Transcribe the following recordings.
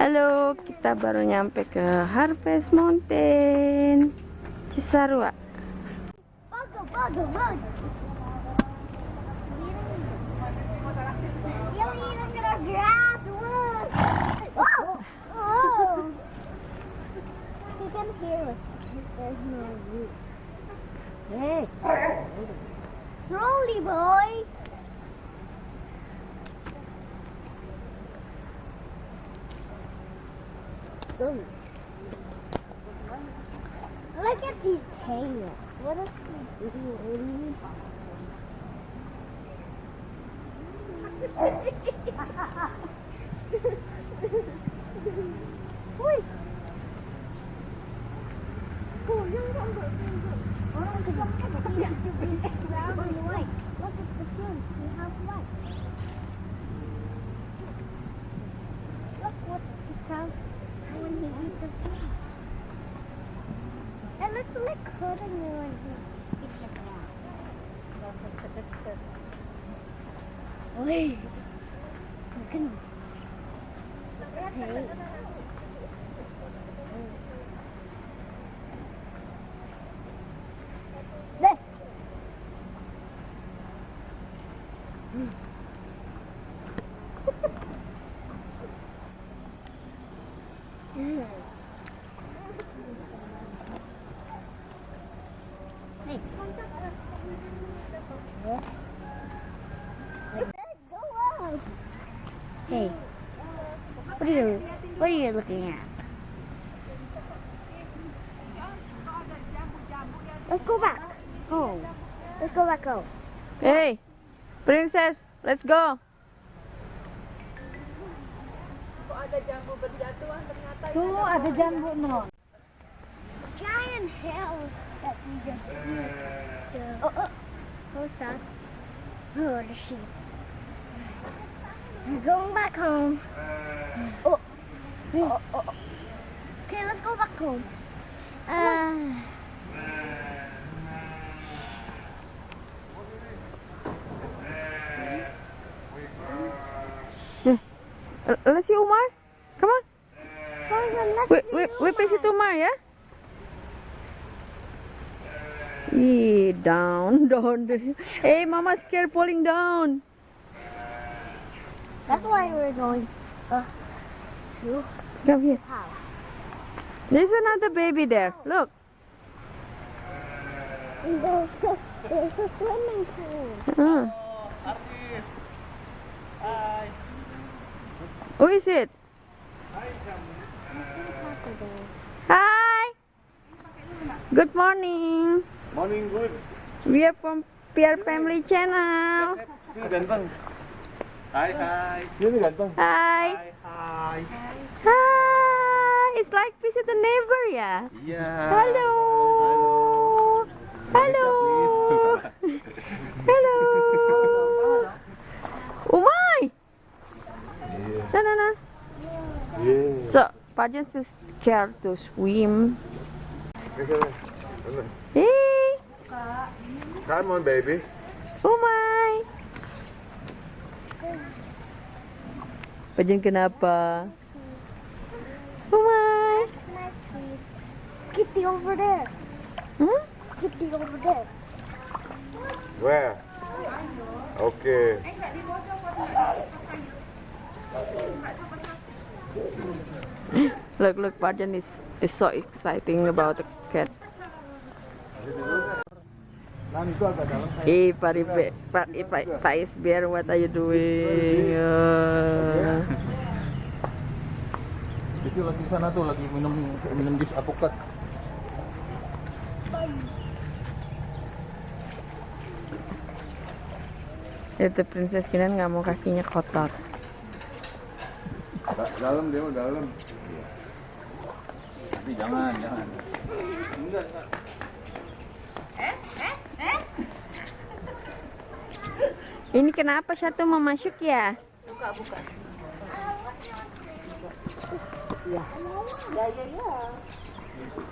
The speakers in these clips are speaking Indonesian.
Halo, kita baru nyampe ke Harvest Mountain Cisarua. Bagus, bagus, Look at these tails. What is he doing? Ui. Oi. Look at are you looking at? Let's go back home. Let's go back home. Hey, princess, let's go. Tuh ada jambu no. Giant hill that we just see. The, oh, oh. What's that? Oh, the sheep. We're going back home. Oh. Oh, oh, oh. Okay, let's go back home. Uh, Uh, Let's see Umar. Come on. let's We, see we, visit Umar, ya? Ih, down, down. Hey, mama scared falling down. That's why we're going uh, to Come here. There's another baby there. Look. And there's a, there's a swimming pool. Uh. Who is it? Hi. Good morning. Morning, good. We are from Pierre Family Channel. Sini ganteng. Hai, hai. Hi. hai. Hi. It's like visit a neighbor, ya. Iya. Hello. Hello. Hello. Hello. Oh, Umay. No, no, no. Iya. So, Pajan is scared to swim. Hey, Come on, baby. Oh, Umay. Pajan kenapa? Umay. Kitty over there. Hmm? Kitty over there. Where? Okay. Look, look, Pajan is, is so exciting about the cat. Nan itu agak dalam. Hey, Paribe, pa, eh, pa, Pais Bear, what are you doing? Uh, Itu lagi sana tuh lagi minum minum jus apokat. itu Princess Kinan nggak mau kakinya kotor. dalam dia mah dalam. Tapi jangan, jangan. Enggak, enggak. Ini kenapa satu mau masuk ya?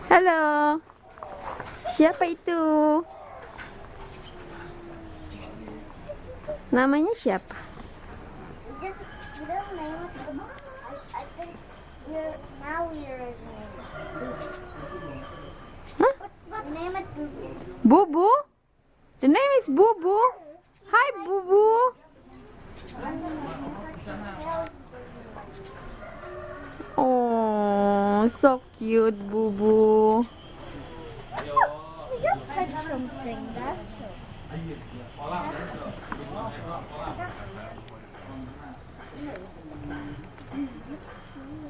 Halo. Siapa itu? Namanya siapa? It? Bubu? The name is Bubu. Hi, Bubu. Oh, so cute, Bubu. We just touched something. That's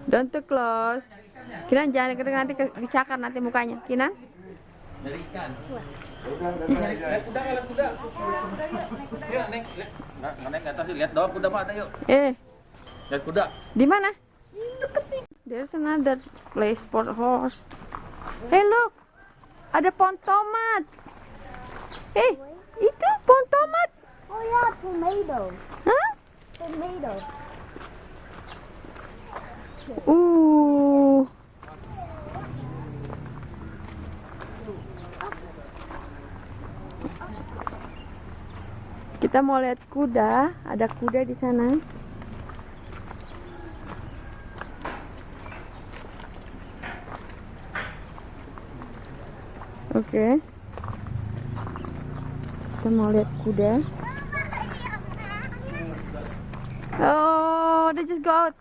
Don't too close. Kinan jangan nanti ke- dicakar nanti mukanya. Kinan? Dari ikan. Udah, udah, udah. Lihat kuda, lihat kuda. Yuk, Neng. Lihat. Nggak, nggak, Neng, ke atas. Lihat doang kuda mah ada, yuk. Eh, Lihat kuda. di mana? There's another place for horse. Hey, look. Ada pohon tomat. Eh, itu pohon tomat. Oh yeah, tomato. Hah? Tomato. Uh. Kita mau lihat kuda, ada kuda di sana. Oke. Kita mau lihat kuda. Oh, they just go out.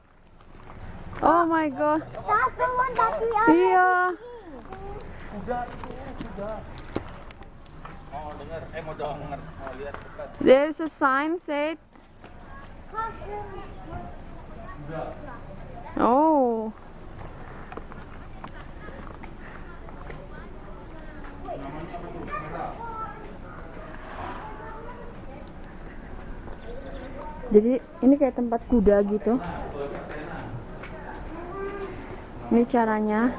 Oh my god. Iya. Mau denger, eh mau denger, mau lihat There's a sign said. Oh. Jadi ini kayak tempat kuda gitu. Ini caranya.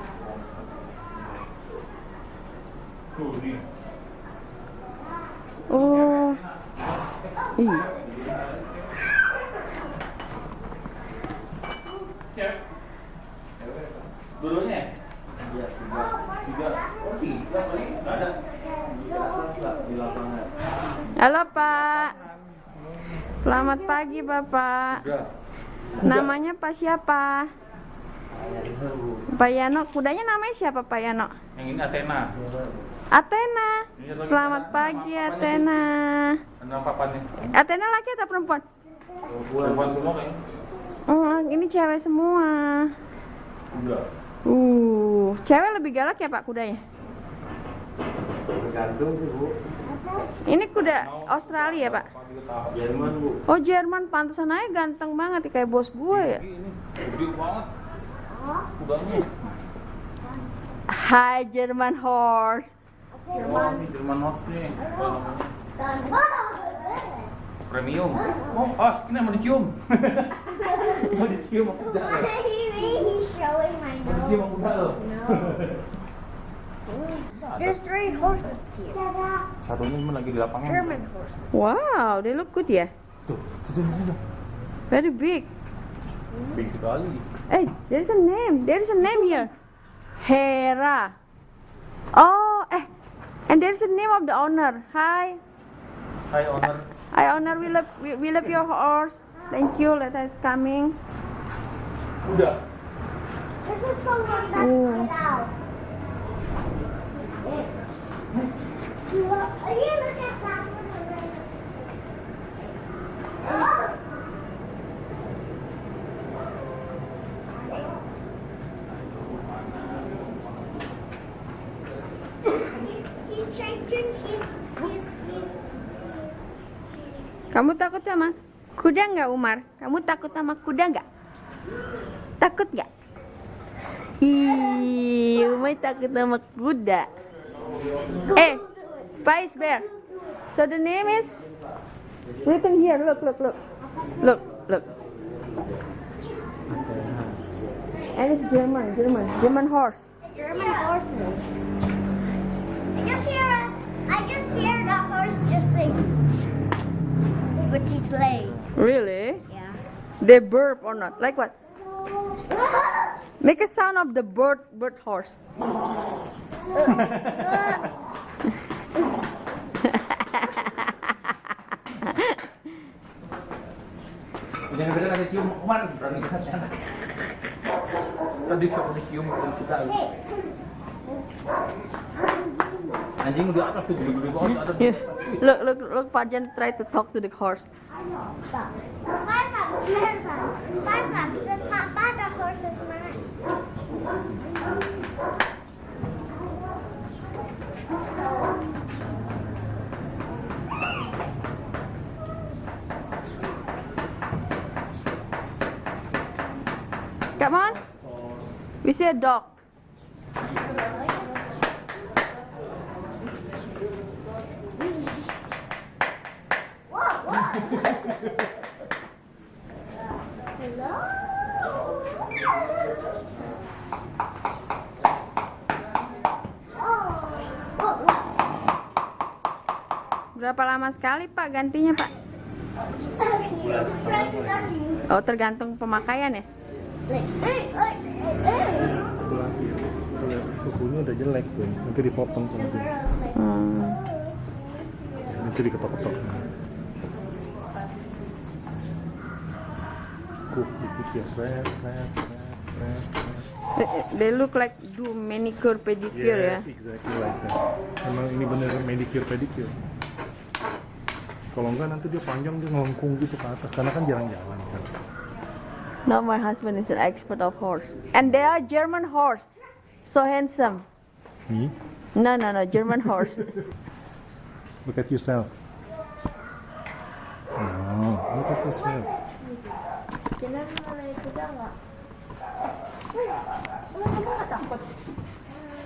Oh. Ih. Dulunya? Iya, tiga. Tiga. Oh, tiga kali. Nggak ada. Di lapangan. Halo Pak. Selamat pagi Bapak. Udah. Namanya Pak siapa? Pak Yano. Kudanya namanya siapa Pak Yano? Yang ini Athena. Athena. Selamat pagi Athena. Athena laki atau perempuan? Perempuan semua kayaknya. Oh, ini cewek semua. Uh, cewek lebih galak ya Pak kudanya? Tergantung sih, Bu. Ini kuda Australia ya Pak? Jerman, Bu. Oh Jerman, pantesan aja ganteng banget kayak bos gue ya. Ini gede banget. Kudanya. Hai German horse. Jerman Horse nih. Premium. Oh, ah, ini mau dicium. mau dicium Mau dicium kuda loh. There's three horses here. Satunya cuma lagi di lapangan. German horses. Wow, they look good ya. Tuh, itu itu. Very big. Big sekali. Hey, there's a name. There's a name here. Hera. Oh, eh. And there's a name of the owner. Hi. Hai owner. Hi owner, we love we, we love your horse. Thank you. Let us coming. Udah. This is the one that's Oh. put out. You look, you look at that one. He's changing his, his, his, Kamu takut sama kuda nggak Umar? Kamu takut sama kuda nggak? Takut nggak? Ih, Umar takut sama kuda. Eh, Spice Bear. So the name is written here. Look, look, look, look, look. And it's German, German, German horse. German horses. I just hear I just hear the horse just sing. But he's late. Really? Yeah. They burp or not? Like what? Make a sound of the bird, bird horse. Jangan beda kasih cium Umar berani anak. Tadi saya dicium kita. Anjing di atas tuh gede-gede banget Yeah. Look, look, look. Try to talk to the horse. Papa, the horse Come on. We see a dog. Berapa lama sekali Pak gantinya Pak? Oh tergantung pemakaian ya? Sebelah kukunya udah jelek tuh, nanti dipotong sama dia. Hmm. Nanti diketok-ketok. Kuk, dikit ya, red, red. They- look like do manicure pedicure ya. Yes, exactly like that. Emang ini bener manicure pedicure. Kalau enggak nanti dia panjang dia ngelengkung gitu ke atas karena kan jarang jalan kan. Now my husband is an expert of horse, and they are German horse, so handsome. Nih, No, no, no, German horse. look at yourself. Oh, look at yourself.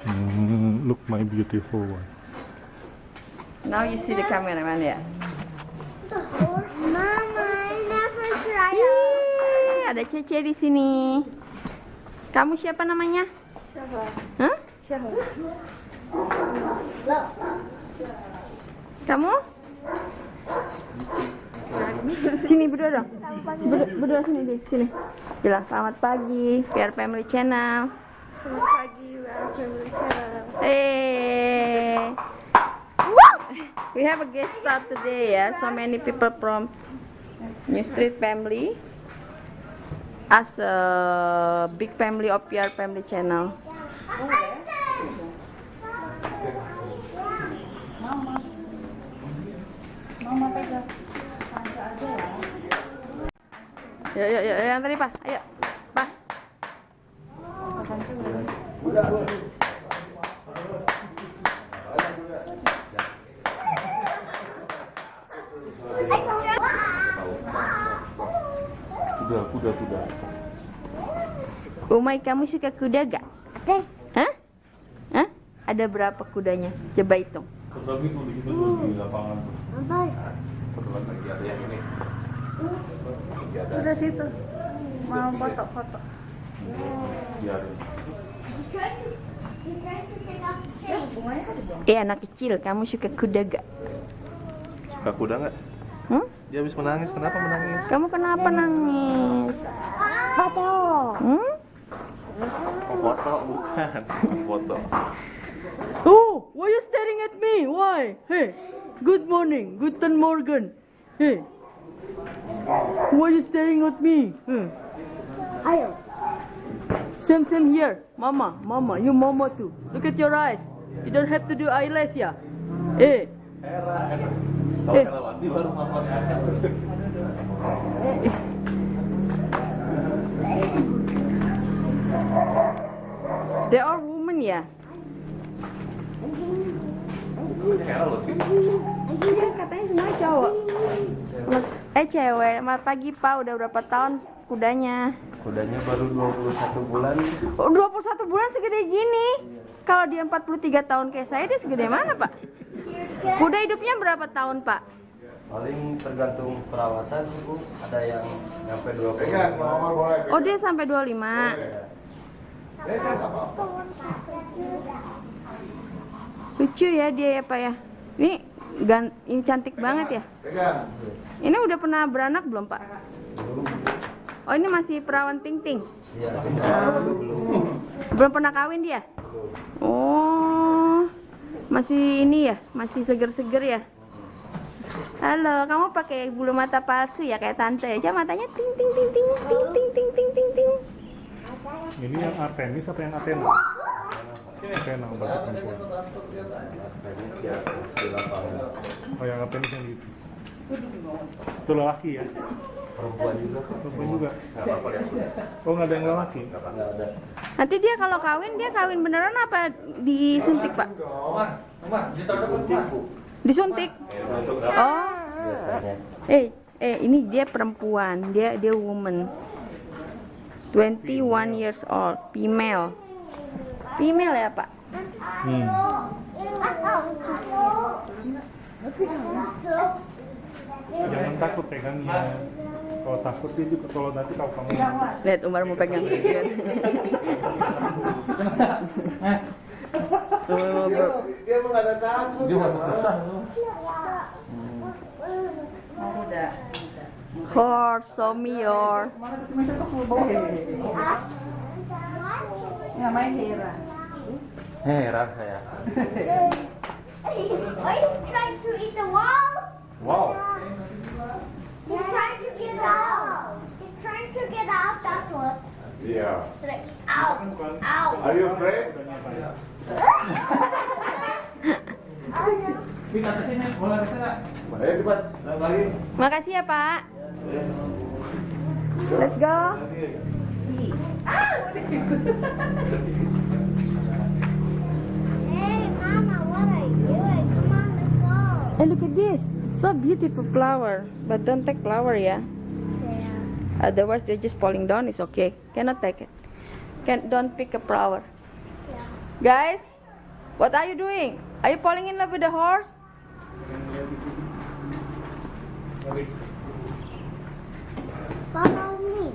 Hmm, look my beautiful one. Now you see the cameraman ya. Ada Cece di sini. Kamu siapa namanya? Hah? Kamu? Sini berdua dong. Berdua, berdua sini deh, sini. Bilang selamat pagi, PR Family Channel. Selamat pagi, welcome to Hey. We have a guest star today ya. So many people from New Street family as a big family of PR family channel. Ya, ya, ya, yang tadi, Pak. Ayo, Pak. Oh. Kuda, kuda, kuda. Umay, kamu suka kuda gak? Ada. Hah? Hah? Ada berapa kudanya? Coba hitung. Di situ tuh di lapangan. Apa? Kebetulan lagi ada yang ini. Sudah situ. Mau foto-foto. biarin. Eh anak kecil, kamu suka kuda gak? Suka kuda nggak? Hmm? Dia habis menangis, kenapa menangis? Kamu kenapa nangis? Foto. Hmm? Oh, foto, bukan. Foto. Oh, why you staring at me? Why? Hey, good morning, guten morgen. Hey, why you staring at me? Hmm. Ayo. Same, same here. Mama, mama, you mama too. Look at your eyes. You don't have to do eyelash ya. Eh, Kalau Eh. Herawati baru mama they are women ya. Iya, katanya semua cowok. Eh cewek, selamat pagi Pak. Udah berapa tahun kudanya? Kudanya baru 21 bulan. Oh, 21 bulan segede gini. Kalau dia 43 tahun kayak saya, dia segede mana, Pak? Kuda hidupnya berapa tahun, Pak? paling tergantung perawatan bu ada yang sampai 20 Pegang, mama boleh. Oh, dia sampai 25. Lucu ya dia ya, Pak ya. Ini gan ini cantik banget ya. Pegang. Ini udah pernah beranak belum, Pak? Oh, ini masih perawan ting-ting. Iya, Belum pernah kawin dia? Oh, masih ini ya, masih seger-seger ya. Halo, kamu pakai bulu mata palsu ya kayak tante aja matanya ting ting ting ting ting ting ting ting ting ting. Ini yang Artemis apa yang Athena? Athena di lapangan Oh yang Artemis yang gitu. Itu lelaki ya? Perempuan juga Perempuan juga. nggak apa-apa ya Oh nggak ada yang lelaki? nggak ada Nanti dia kalau kawin dia kawin beneran apa disuntik pak? Disuntik? Oh. Eh, eh ini dia perempuan, dia dia woman. 21 years old, female. Female ya, Pak? Hmm. Jangan takut pegangnya. Kalau takut dia juga kalau nanti kalau kamu Lihat Umar mau pegang mau dia emang nggak ada takut Dia mau susah lu. Horse, show me your. Ya main Hera. heran saya Are you trying to eat the wall? Wow. He's trying to get out. He's trying to get out. That's what. Like, out, out. are you afraid Makasih ya, Pak. Let's go. Hey, Mama, what Eh, look at this. So beautiful flower. But don't take flower ya. Yeah. Otherwise they're just falling down. It's okay. Cannot take it. Can don't pick a flower. Yeah. Guys, what are you doing? Are you falling in love with the horse? Follow me.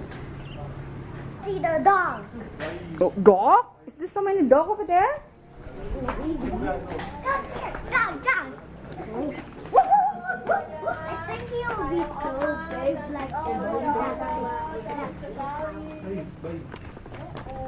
See the dog. Oh, dog? Is there so many dog over there? Come here, dog, dog.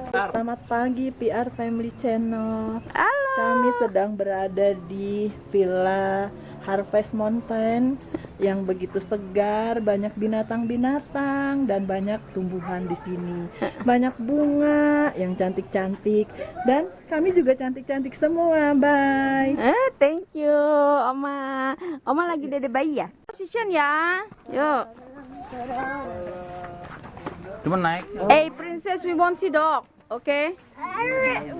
Selamat pagi PR Family Channel. Halo. Kami sedang berada di Villa Harvest Mountain yang begitu segar, banyak binatang-binatang dan banyak tumbuhan di sini. Banyak bunga yang cantik-cantik dan kami juga cantik-cantik semua. Bye. Eh, thank you, Oma. Oma lagi dede bayi ya? Position ya. Yuk. Cuma naik. Hey, princess, we won't see dog. Okay?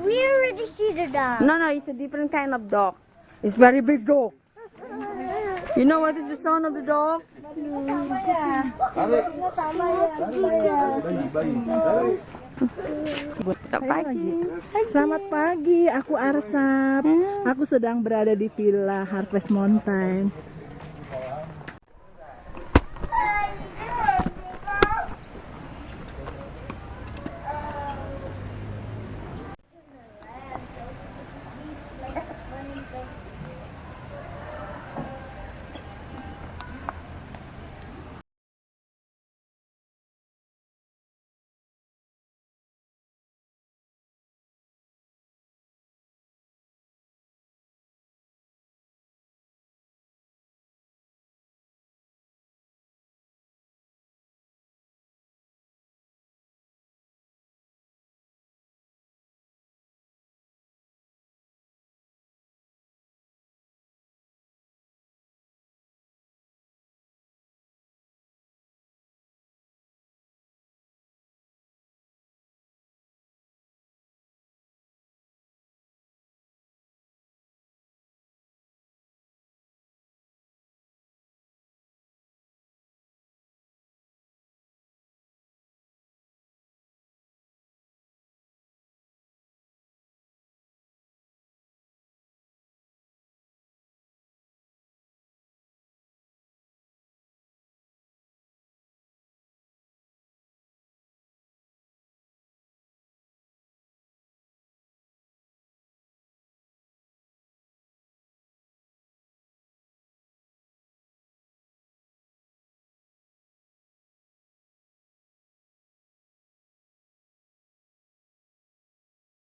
We already see the dog. No, no, it's a different kind of dog. It's very big dog. You know what is the sound of the dog? Selamat pagi. Selamat pagi, aku Arsap. Aku sedang berada di Villa Harvest Mountain.